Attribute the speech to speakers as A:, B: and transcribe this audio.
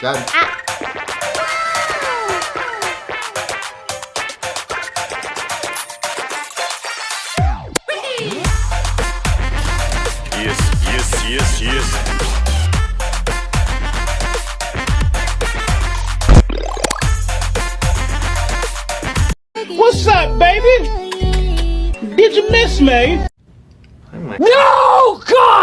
A: Done.
B: Yes, yes, yes, yes.
C: What's up, baby? Did you miss me? No, God!